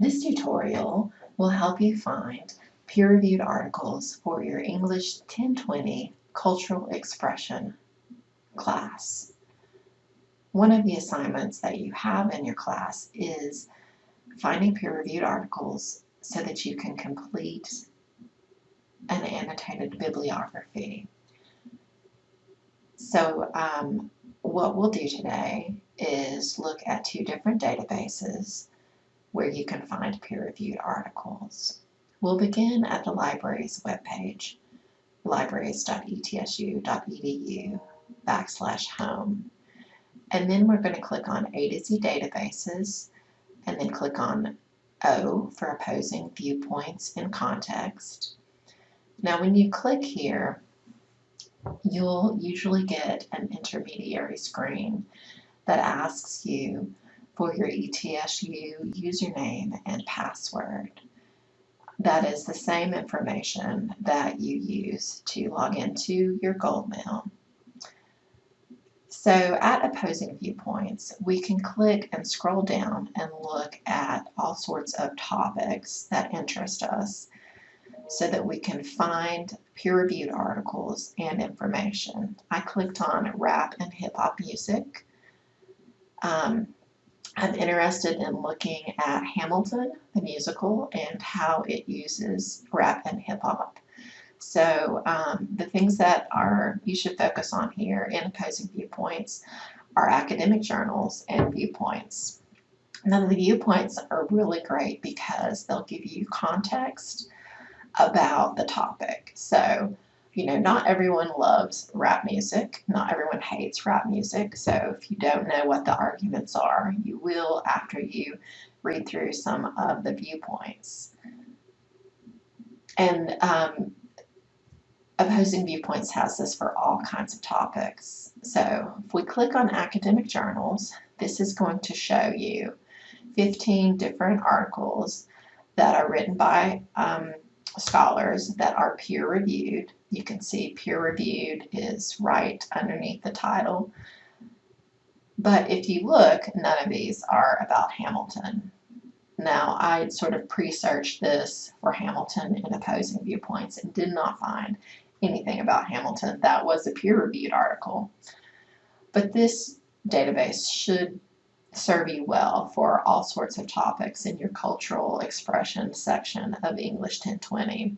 This tutorial will help you find peer-reviewed articles for your English 1020 Cultural Expression class. One of the assignments that you have in your class is finding peer-reviewed articles so that you can complete an annotated bibliography. So um, what we'll do today is look at two different databases where you can find peer-reviewed articles. We'll begin at the library's webpage, libraries.etsu.edu backslash home. And then we're going to click on A to Z databases and then click on O for opposing viewpoints in context. Now when you click here, you'll usually get an intermediary screen that asks you for your ETSU username and password. That is the same information that you use to log into your Goldmail. So at opposing viewpoints, we can click and scroll down and look at all sorts of topics that interest us so that we can find peer-reviewed articles and information. I clicked on rap and hip hop music. Um, I'm interested in looking at Hamilton, the musical, and how it uses rap and hip hop. So um, the things that are you should focus on here in opposing viewpoints are academic journals and viewpoints. Now the viewpoints are really great because they'll give you context about the topic. So, you know, not everyone loves rap music. Not everyone hates rap music. So if you don't know what the arguments are, you will after you read through some of the viewpoints. And um, opposing viewpoints has this for all kinds of topics. So if we click on academic journals, this is going to show you 15 different articles that are written by um, scholars that are peer reviewed. You can see peer reviewed is right underneath the title. But if you look, none of these are about Hamilton. Now, I sort of pre-searched this for Hamilton in opposing viewpoints and did not find anything about Hamilton. That was a peer-reviewed article. But this database should serve you well for all sorts of topics in your cultural expression section of English 1020.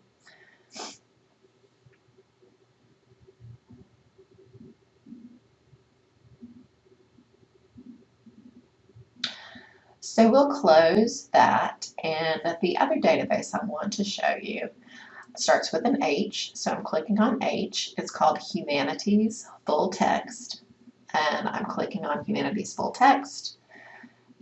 So we'll close that and the other database I want to show you starts with an H. So I'm clicking on H. It's called Humanities Full Text and I'm clicking on Humanities Full Text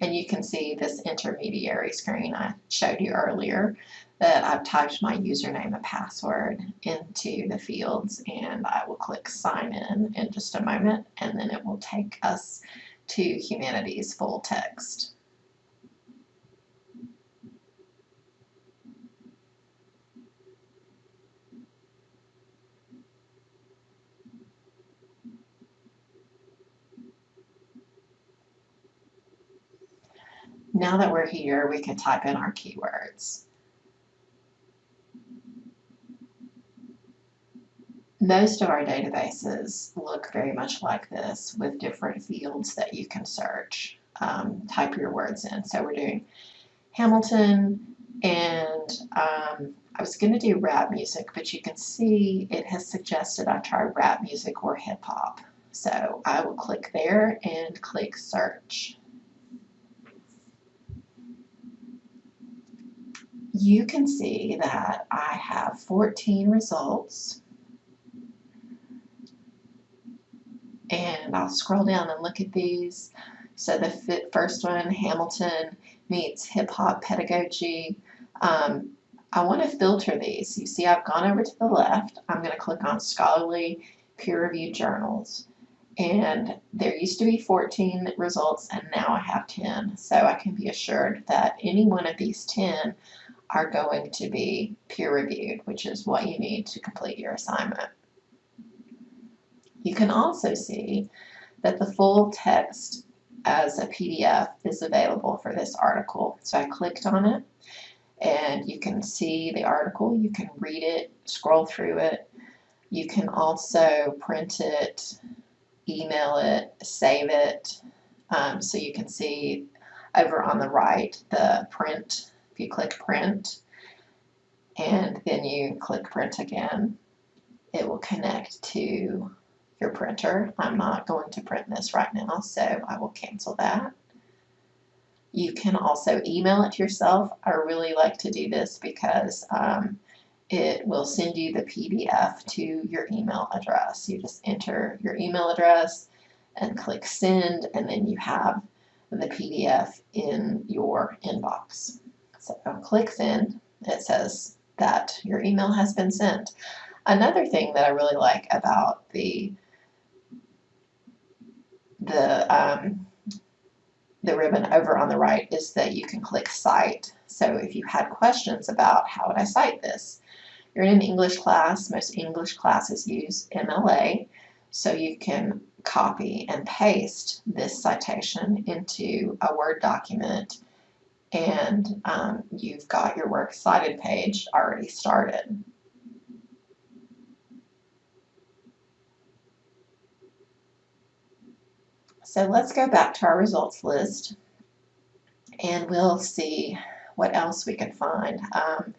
and you can see this intermediary screen I showed you earlier that I've typed my username and password into the fields and I will click sign in in just a moment and then it will take us to Humanities full text. Now that we're here, we can type in our keywords. Most of our databases look very much like this with different fields that you can search. Um, type your words in. So we're doing Hamilton and um, I was going to do rap music, but you can see it has suggested I try rap music or hip hop. So I will click there and click search. You can see that I have 14 results. And I'll scroll down and look at these. So the first one, Hamilton meets hip hop pedagogy. Um, I want to filter these. You see I've gone over to the left. I'm going to click on scholarly peer-reviewed journals. And there used to be 14 results and now I have 10. So I can be assured that any one of these 10 are going to be peer reviewed, which is what you need to complete your assignment. You can also see that the full text as a PDF is available for this article. So I clicked on it and you can see the article, you can read it, scroll through it. You can also print it, email it, save it. Um, so you can see over on the right the print, you click print and then you click print again, it will connect to your printer. I'm not going to print this right now, so I will cancel that. You can also email it yourself. I really like to do this because um, it will send you the PDF to your email address. You just enter your email address and click send, and then you have the PDF in your inbox. So click send. It says that your email has been sent. Another thing that I really like about the the um, the ribbon over on the right is that you can click cite. So if you had questions about how would I cite this, you're in an English class, most English classes use MLA, so you can copy and paste this citation into a Word document and um, you've got your Works Cited page already started. So let's go back to our results list and we'll see what else we can find. Um,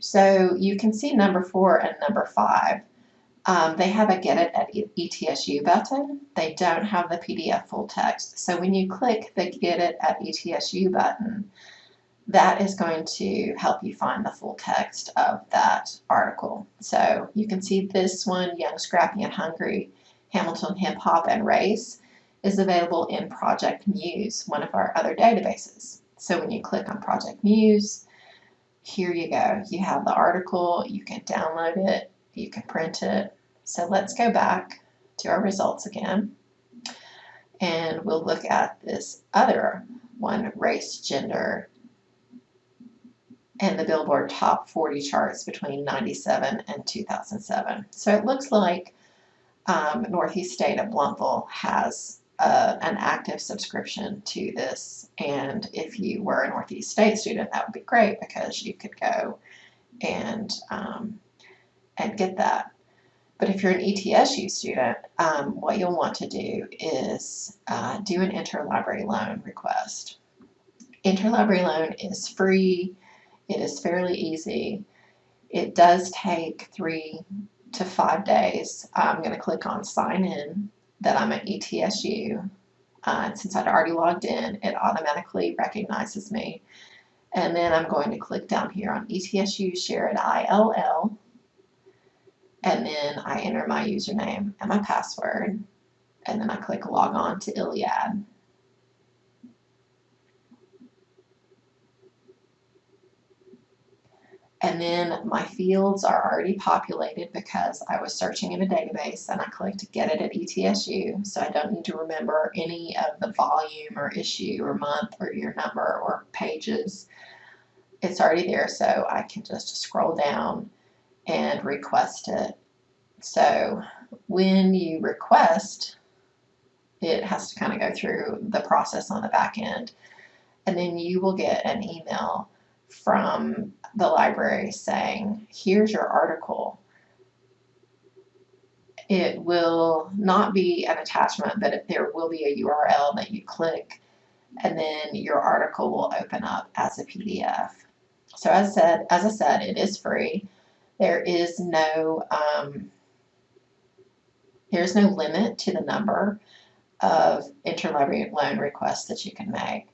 so you can see number four and number five. Um, they have a get it at ETSU button. They don't have the PDF full text. So when you click the get it at ETSU button, that is going to help you find the full text of that article. So you can see this one, Young, Scrappy, and Hungry, Hamilton Hip Hop and Race is available in Project Muse, one of our other databases. So when you click on Project Muse, here you go. You have the article, you can download it, you can print it. So let's go back to our results again. And we'll look at this other one, race, gender, and the Billboard Top 40 charts between 97 and 2007. So it looks like um, Northeast State of Blountville has uh, an active subscription to this. And if you were a Northeast State student, that would be great because you could go and um, and get that. But if you're an ETSU student, um, what you'll want to do is uh, do an interlibrary loan request. Interlibrary loan is free. It is fairly easy. It does take three to five days. I'm going to click on sign in that I'm at ETSU. Uh, since I'd already logged in, it automatically recognizes me. And then I'm going to click down here on ETSU Share it ILL. And then I enter my username and my password. And then I click log on to ILLiad. And then my fields are already populated because I was searching in a database and I clicked get it at ETSU. So I don't need to remember any of the volume or issue or month or year number or pages. It's already there so I can just scroll down and request it. So when you request, it has to kind of go through the process on the back end. And then you will get an email from the library saying, here's your article. It will not be an attachment, but there will be a URL that you click and then your article will open up as a PDF. So as said, as I said, it is free. There is no um, there's no limit to the number of interlibrary loan requests that you can make.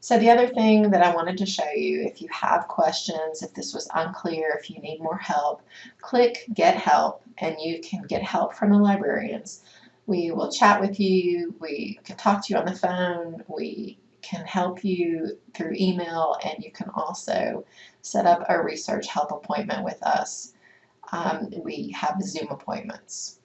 So the other thing that I wanted to show you, if you have questions, if this was unclear, if you need more help, click Get Help and you can get help from the librarians. We will chat with you, we can talk to you on the phone, we can help you through email, and you can also set up a research help appointment with us. Um, we have Zoom appointments.